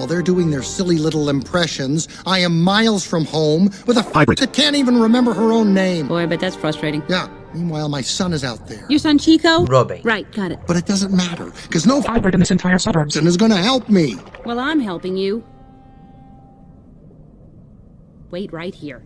While they're doing their silly little impressions, I am miles from home with a Hybrid. that can't even remember her own name. Boy, but that's frustrating. Yeah, meanwhile, my son is out there. Your son Chico? Robbie. Right, got it. But it doesn't matter, because no hybrid in this entire suburbs. is gonna help me. Well, I'm helping you. Wait right here.